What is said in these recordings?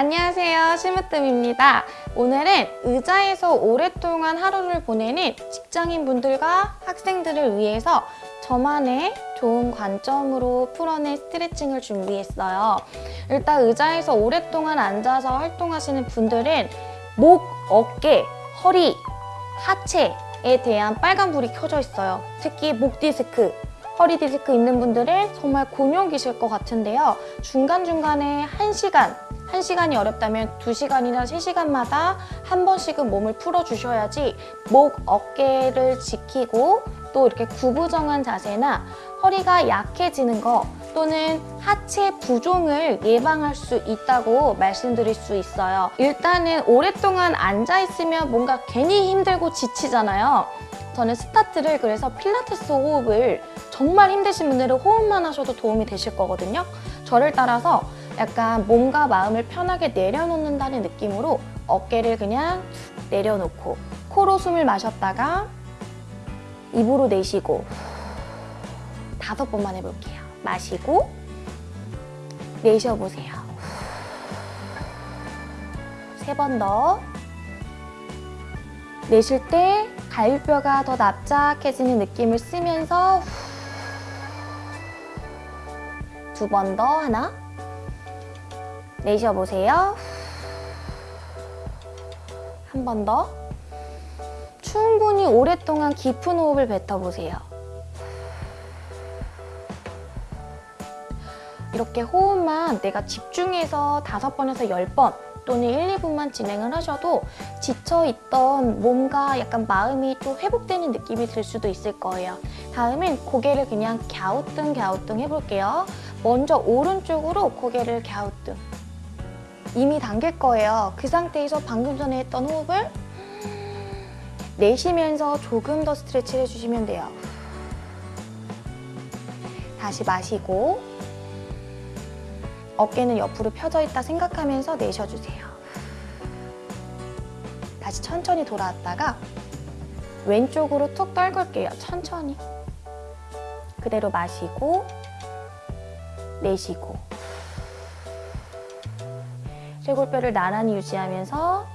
안녕하세요. 심으뜸입니다. 오늘은 의자에서 오랫동안 하루를 보내는 직장인분들과 학생들을 위해서 저만의 좋은 관점으로 풀어낸 스트레칭을 준비했어요. 일단 의자에서 오랫동안 앉아서 활동하시는 분들은 목, 어깨, 허리, 하체에 대한 빨간불이 켜져 있어요. 특히 목 디스크, 허리 디스크 있는 분들은 정말 곤욕이실 것 같은데요. 중간중간에 1시간 1시간이 어렵다면 2시간이나 3시간마다 한 번씩은 몸을 풀어주셔야지 목, 어깨를 지키고 또 이렇게 구부정한 자세나 허리가 약해지는 거 또는 하체 부종을 예방할 수 있다고 말씀드릴 수 있어요. 일단은 오랫동안 앉아있으면 뭔가 괜히 힘들고 지치잖아요. 저는 스타트를 그래서 필라테스 호흡을 정말 힘드신 분들은 호흡만 하셔도 도움이 되실 거거든요. 저를 따라서 약간 몸과 마음을 편하게 내려놓는다는 느낌으로 어깨를 그냥 내려놓고 코로 숨을 마셨다가 입으로 내쉬고 다섯 번만 해볼게요. 마시고 내쉬어보세요. 세 번 더. 내쉴 때 갈비뼈가 더 납작해지는 느낌을 쓰면서 두 번 더 하나 내쉬어보세요. 한 번 더. 충분히 오랫동안 깊은 호흡을 뱉어보세요. 이렇게 호흡만 내가 집중해서 다섯 번에서 열 번 또는 1, 2분만 진행을 하셔도 지쳐있던 몸과 약간 마음이 또 회복되는 느낌이 들 수도 있을 거예요. 다음은 고개를 그냥 갸우뚱 갸우뚱 해볼게요. 먼저 오른쪽으로 고개를 갸우뚱. 이미 당길 거예요. 그 상태에서 방금 전에 했던 호흡을 내쉬면서 조금 더 스트레치를 해주시면 돼요. 다시 마시고 어깨는 옆으로 펴져 있다 생각하면서 내쉬어주세요. 다시 천천히 돌아왔다가 왼쪽으로 툭 떨굴게요. 천천히. 그대로 마시고 내쉬고 쇄골뼈를 나란히 유지하면서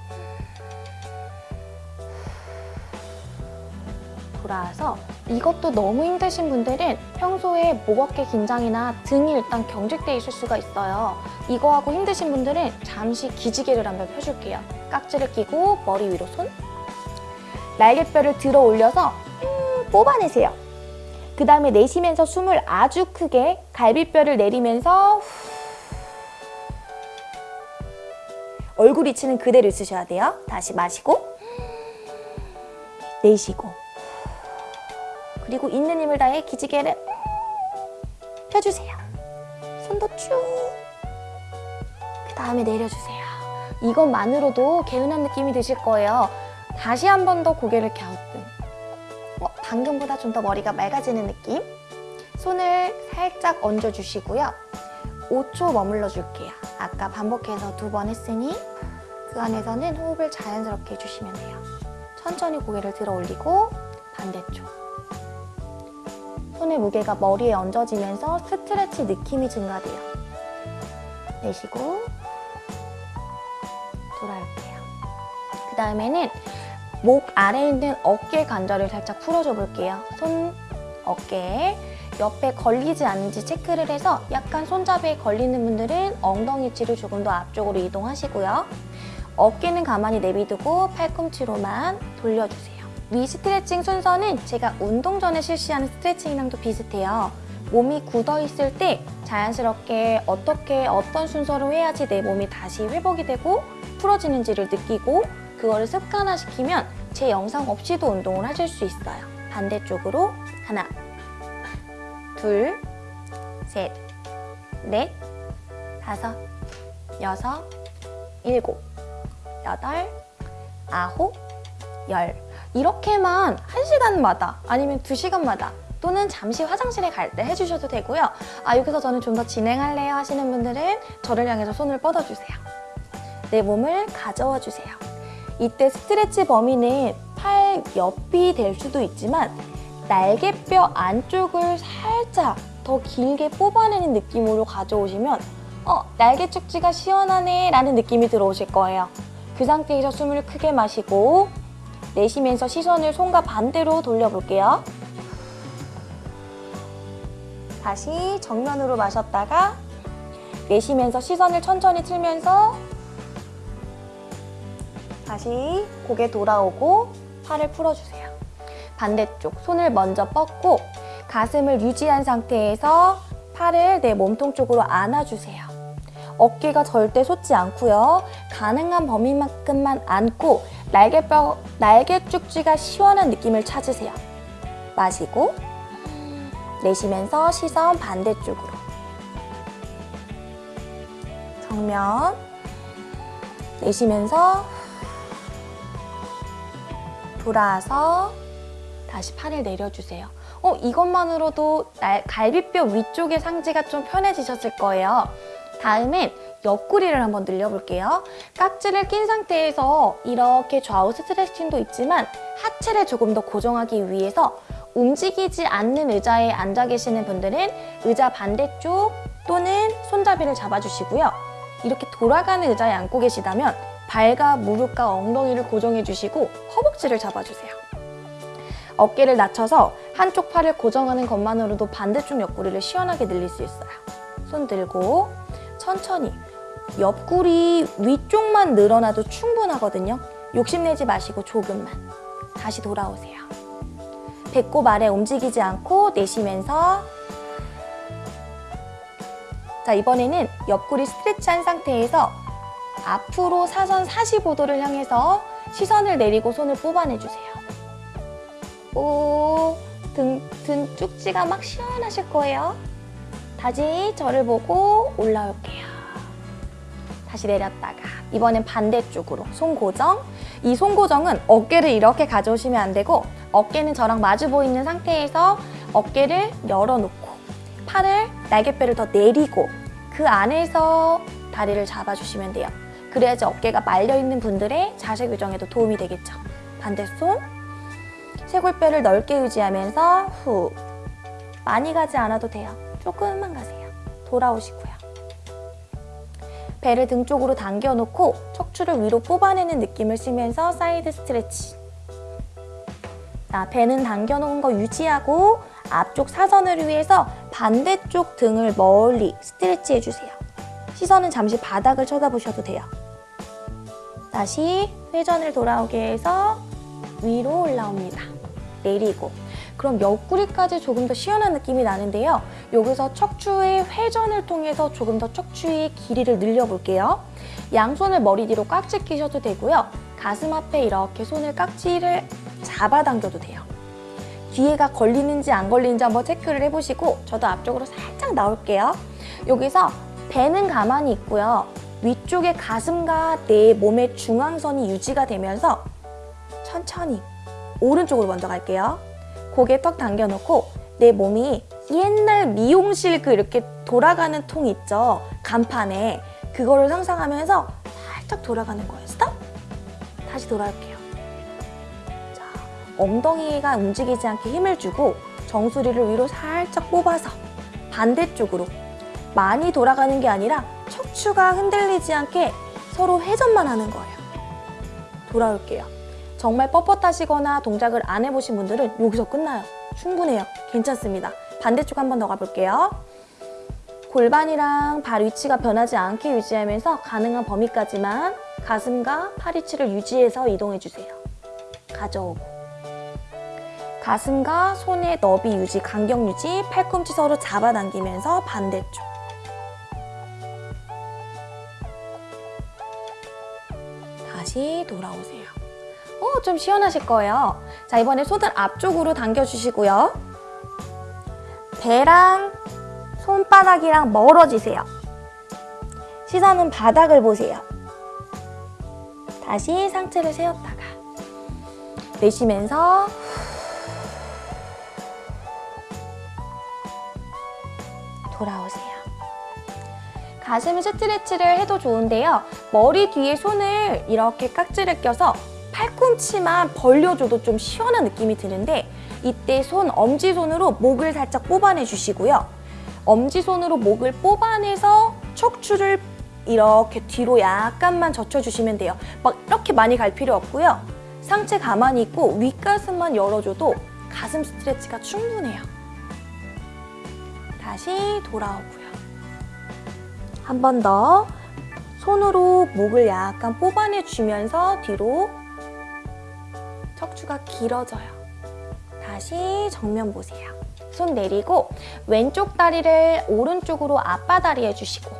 돌아와서 이것도 너무 힘드신 분들은 평소에 목 어깨 긴장이나 등이 일단 경직돼 있을 수가 있어요. 이거하고 힘드신 분들은 잠시 기지개를 한번 펴줄게요. 깍지를 끼고 머리 위로 손 날개뼈를 들어 올려서 음, 뽑아내세요. 그 다음에 내쉬면서 숨을 아주 크게 갈비뼈를 내리면서 얼굴 위치는 그대로 있으셔야 돼요. 다시 마시고 내쉬고 그리고 있는 힘을 다해 기지개를 펴주세요. 손도 쭉. 그 다음에 내려주세요. 이것만으로도 개운한 느낌이 드실 거예요. 다시 한 번 더 고개를 갸우뚱. 어, 방금보다 좀 더 머리가 맑아지는 느낌? 손을 살짝 얹어주시고요. 5초 머물러 줄게요. 아까 반복해서 두 번 했으니 그 안에서는 호흡을 자연스럽게 해주시면 돼요. 천천히 고개를 들어 올리고 반대쪽. 손의 무게가 머리에 얹어지면서 스트레치 느낌이 증가돼요. 내쉬고 돌아올게요. 그 다음에는 목 아래에 있는 어깨 관절을 살짝 풀어줘 볼게요. 손, 어깨 옆에 걸리지 않는지 체크를 해서 약간 손잡이에 걸리는 분들은 엉덩이 치를 조금 더 앞쪽으로 이동하시고요. 어깨는 가만히 내비두고 팔꿈치로만 돌려주세요. 위 스트레칭 순서는 제가 운동 전에 실시하는 스트레칭이랑도 비슷해요. 몸이 굳어있을 때 자연스럽게 어떻게 어떤 순서로 해야지 내 몸이 다시 회복이 되고 풀어지는지를 느끼고 그거를 습관화시키면 제 영상 없이도 운동을 하실 수 있어요. 반대쪽으로 하나, 둘, 셋, 넷, 다섯, 여섯, 일곱, 여덟, 아홉, 열 이렇게만 한시간마다 아니면 두시간마다 또는 잠시 화장실에 갈 때 해주셔도 되고요. 아 여기서 저는 좀 더 진행할래요 하시는 분들은 저를 향해서 손을 뻗어주세요. 내 몸을 가져와 주세요. 이때 스트레치 범위는 팔 옆이 될 수도 있지만 날개뼈 안쪽을 살짝 더 길게 뽑아내는 느낌으로 가져오시면 어, 날개 축지가 시원하네 라는 느낌이 들어오실 거예요. 그 상태에서 숨을 크게 마시고 내쉬면서 시선을 손과 반대로 돌려볼게요. 다시 정면으로 마셨다가 내쉬면서 시선을 천천히 틀면서 다시 고개 돌아오고 팔을 풀어주세요. 반대쪽 손을 먼저 뻗고 가슴을 유지한 상태에서 팔을 내 몸통 쪽으로 안아주세요. 어깨가 절대 솟지 않고요. 가능한 범위만큼만 안고 날개뼈, 날개 쭉쥐가 시원한 느낌을 찾으세요. 마시고 내쉬면서 시선 반대쪽으로 정면 내쉬면서 돌아서 다시 팔을 내려주세요. 어, 이것만으로도 날, 갈비뼈 위쪽의 상지가 좀 편해지셨을 거예요. 다음엔 옆구리를 한번 늘려볼게요. 깍지를 낀 상태에서 이렇게 좌우 스트레칭도 있지만 하체를 조금 더 고정하기 위해서 움직이지 않는 의자에 앉아 계시는 분들은 의자 반대쪽 또는 손잡이를 잡아주시고요. 이렇게 돌아가는 의자에 앉고 계시다면 발과 무릎과 엉덩이를 고정해 주시고 허벅지를 잡아주세요. 어깨를 낮춰서 한쪽 팔을 고정하는 것만으로도 반대쪽 옆구리를 시원하게 늘릴 수 있어요. 손 들고 천천히 옆구리 위쪽만 늘어나도 충분하거든요. 욕심내지 마시고 조금만 다시 돌아오세요. 배꼽 아래 움직이지 않고 내쉬면서 자 이번에는 옆구리 스트레치한 상태에서 앞으로 사선 45도를 향해서 시선을 내리고 손을 뽑아내주세요. 오, 등, 등 쭉지가 막 시원하실 거예요. 다시 저를 보고 올라올게요. 다시 내렸다가 이번엔 반대쪽으로 손 고정. 이 손 고정은 어깨를 이렇게 가져오시면 안 되고 어깨는 저랑 마주 보이는 상태에서 어깨를 열어놓고 팔을 날개뼈를 더 내리고 그 안에서 다리를 잡아주시면 돼요. 그래야지 어깨가 말려있는 분들의 자세 교정에도 도움이 되겠죠. 반대 손 쇄골뼈를 넓게 유지하면서 후 많이 가지 않아도 돼요. 조금만 가세요. 돌아오시고요. 배를 등 쪽으로 당겨놓고 척추를 위로 뽑아내는 느낌을 쓰면서 side stretch. 자, 배는 당겨놓은 거 유지하고 앞쪽 사선을 위해서 반대쪽 등을 멀리 stretch 해주세요. 시선은 잠시 바닥을 쳐다보셔도 돼요. 다시 회전을 돌아오게 해서 위로 올라옵니다. 내리고 그럼 옆구리까지 조금 더 시원한 느낌이 나는데요. 여기서 척추의 회전을 통해서 조금 더 척추의 길이를 늘려볼게요. 양손을 머리 뒤로 깍지 끼셔도 되고요. 가슴 앞에 이렇게 손을 깍지를 잡아당겨도 돼요. 뒤에가 걸리는지 안 걸리는지 한번 체크를 해보시고 저도 앞쪽으로 살짝 나올게요. 여기서 배는 가만히 있고요. 위쪽의 가슴과 내 몸의 중앙선이 유지가 되면서 천천히 오른쪽으로 먼저 갈게요. 고개 턱 당겨놓고 내 몸이 옛날 미용실 그 이렇게 돌아가는 통 있죠? 간판에 그거를 상상하면서 살짝 돌아가는 거예요. 스톱! 다시 돌아올게요. 자, 엉덩이가 움직이지 않게 힘을 주고 정수리를 위로 살짝 뽑아서 반대쪽으로 많이 돌아가는 게 아니라 척추가 흔들리지 않게 서로 회전만 하는 거예요. 돌아올게요. 정말 뻣뻣하시거나 동작을 안 해보신 분들은 여기서 끝나요. 충분해요. 괜찮습니다. 반대쪽 한 번 더 가볼게요. 골반이랑 발 위치가 변하지 않게 유지하면서 가능한 범위까지만 가슴과 팔 위치를 유지해서 이동해주세요. 가져오고 가슴과 손의 너비 유지, 간격 유지, 팔꿈치 서로 잡아당기면서 반대쪽 다시 돌아오세요. 어, 좀 시원하실 거예요. 자, 이번에 손을 앞쪽으로 당겨주시고요. 배랑 손바닥이랑 멀어지세요. 시선은 바닥을 보세요. 다시 상체를 세웠다가 내쉬면서 돌아오세요. 가슴 스트레치를 해도 좋은데요. 머리 뒤에 손을 이렇게 깍지를 껴서 팔꿈치만 벌려줘도 좀 시원한 느낌이 드는데 이때 손 엄지손으로 목을 살짝 뽑아내 주시고요. 엄지손으로 목을 뽑아내서 척추를 이렇게 뒤로 약간만 젖혀주시면 돼요. 막 이렇게 많이 갈 필요 없고요. 상체 가만히 있고 윗가슴만 열어줘도 가슴 스트레치가 충분해요. 다시 돌아오고요. 한 번 더 손으로 목을 약간 뽑아내주면서 뒤로 척추가 길어져요. 다시 정면 보세요. 손 내리고 왼쪽 다리를 오른쪽으로 앞바다리 해주시고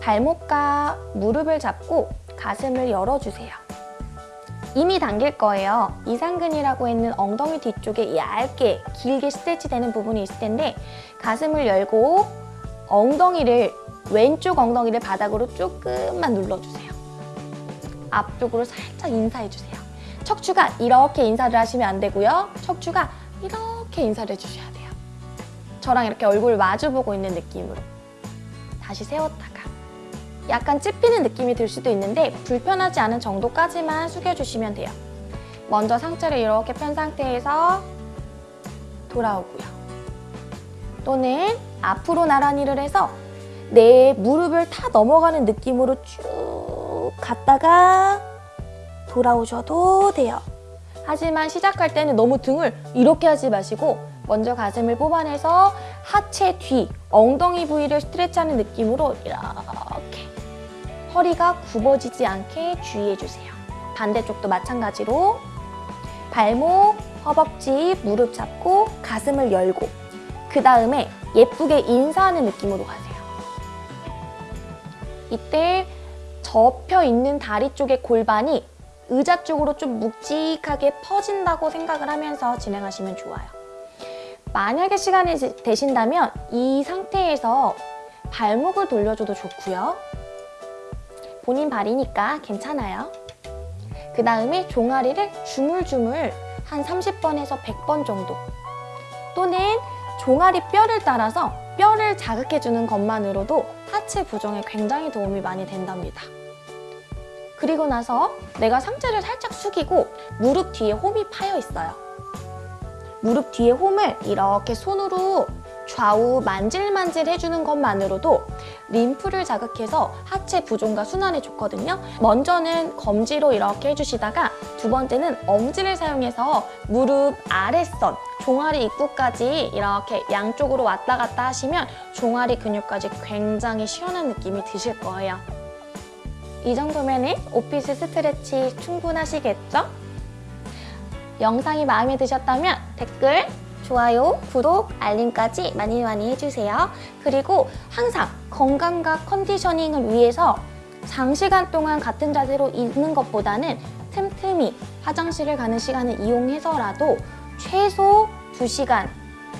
발목과 무릎을 잡고 가슴을 열어주세요. 이미 당길 거예요. 이상근이라고 있는 엉덩이 뒤쪽에 얇게 길게 스트레치 되는 부분이 있을 텐데 가슴을 열고 엉덩이를 왼쪽 엉덩이를 바닥으로 조금만 눌러주세요. 앞쪽으로 살짝 인사해주세요. 척추가 이렇게 인사를 하시면 안 되고요. 척추가 이렇게 인사를 해주셔야 돼요. 저랑 이렇게 얼굴 마주보고 있는 느낌으로 다시 세웠다가 약간 찝히는 느낌이 들 수도 있는데 불편하지 않은 정도까지만 숙여주시면 돼요. 먼저 상체를 이렇게 편 상태에서 돌아오고요. 또는 앞으로 나란히를 해서 내 무릎을 타 넘어가는 느낌으로 쭉 갔다가 돌아오셔도 돼요. 하지만 시작할 때는 너무 등을 이렇게 하지 마시고 먼저 가슴을 뽑아내서 하체 뒤, 엉덩이 부위를 스트레치하는 느낌으로 이렇게 허리가 굽어지지 않게 주의해주세요. 반대쪽도 마찬가지로 발목, 허벅지, 무릎 잡고 가슴을 열고 그 다음에 예쁘게 인사하는 느낌으로 가세요. 이때 접혀 있는 다리 쪽의 골반이 의자 쪽으로 좀 묵직하게 퍼진다고 생각을 하면서 진행하시면 좋아요. 만약에 시간이 되신다면 이 상태에서 발목을 돌려줘도 좋고요. 본인 발이니까 괜찮아요. 그 다음에 종아리를 주물주물 한 30번에서 100번 정도 또는 종아리 뼈를 따라서 뼈를 자극해주는 것만으로도 하체 부정에 굉장히 도움이 많이 된답니다. 그리고 나서 내가 상체를 살짝 숙이고 무릎 뒤에 홈이 파여 있어요. 무릎 뒤에 홈을 이렇게 손으로 좌우 만질만질 해주는 것만으로도 림프를 자극해서 하체 부종과 순환에 좋거든요. 먼저는 검지로 이렇게 해주시다가 두 번째는 엄지를 사용해서 무릎 아랫선, 종아리 입구까지 이렇게 양쪽으로 왔다 갔다 하시면 종아리 근육까지 굉장히 시원한 느낌이 드실 거예요. 이 정도면 오피스 스트레치 충분하시겠죠? 영상이 마음에 드셨다면 댓글, 좋아요, 구독, 알림까지 많이 많이 해주세요. 그리고 항상 건강과 컨디셔닝을 위해서 장시간 동안 같은 자세로 있는 것보다는 틈틈이 화장실을 가는 시간을 이용해서라도 최소 2시간,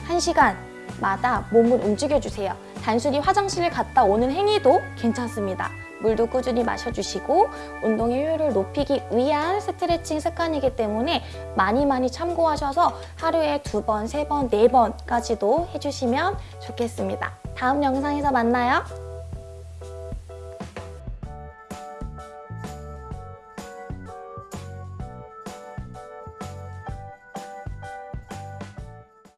1시간마다 몸을 움직여주세요. 단순히 화장실을 갔다 오는 행위도 괜찮습니다. 물도 꾸준히 마셔주시고 운동의 효율을 높이기 위한 스트레칭 습관이기 때문에 많이 많이 참고하셔서 하루에 두 번, 세 번, 네 번까지도 해주시면 좋겠습니다. 다음 영상에서 만나요.